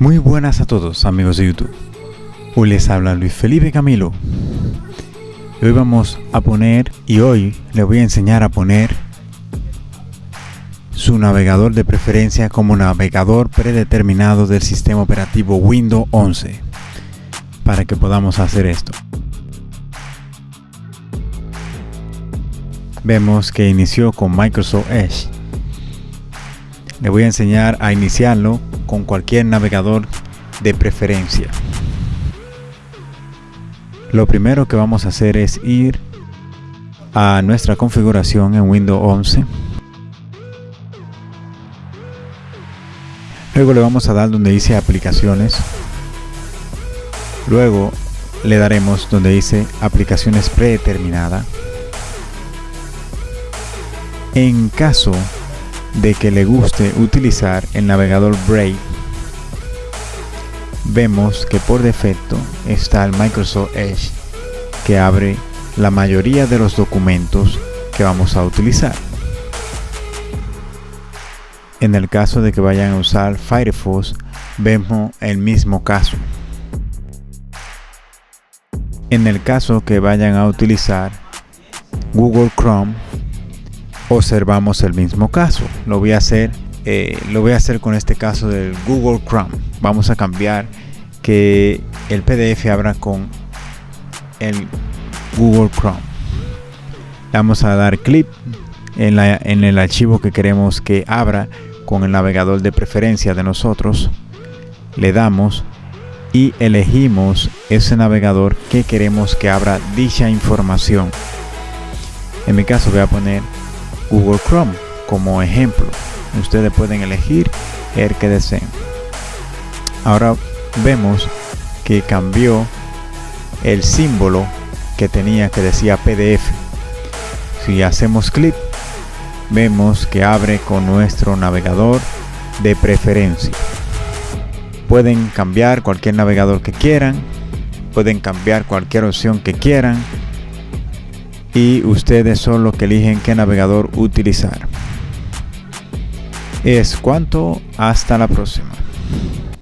Muy buenas a todos amigos de YouTube. Hoy les habla Luis Felipe Camilo. Hoy vamos a poner y hoy les voy a enseñar a poner su navegador de preferencia como navegador predeterminado del sistema operativo Windows 11 para que podamos hacer esto. Vemos que inició con Microsoft Edge. Le voy a enseñar a iniciarlo con cualquier navegador de preferencia. Lo primero que vamos a hacer es ir a nuestra configuración en Windows 11. Luego le vamos a dar donde dice aplicaciones. Luego le daremos donde dice aplicaciones predeterminada. En caso de que le guste utilizar el navegador Brave, vemos que por defecto está el Microsoft Edge que abre la mayoría de los documentos que vamos a utilizar. En el caso de que vayan a usar Firefox, vemos el mismo caso. En el caso que vayan a utilizar Google Chrome, observamos el mismo caso. Lo voy a hacer, eh, lo voy a hacer con este caso del Google Chrome. Vamos a cambiar que el PDF abra con el Google Chrome. Vamos a dar clic en, en el archivo que queremos que abra con el navegador de preferencia de nosotros. Le damos y elegimos ese navegador que queremos que abra dicha información. En mi caso voy a poner Google Chrome como ejemplo. Ustedes pueden elegir el que deseen. Ahora vemos que cambió el símbolo que tenía que decía PDF. Si hacemos clic, vemos que abre con nuestro navegador de preferencia. Pueden cambiar cualquier navegador que quieran, pueden cambiar cualquier opción que quieran y ustedes son los que eligen qué navegador utilizar. Es cuanto, hasta la próxima.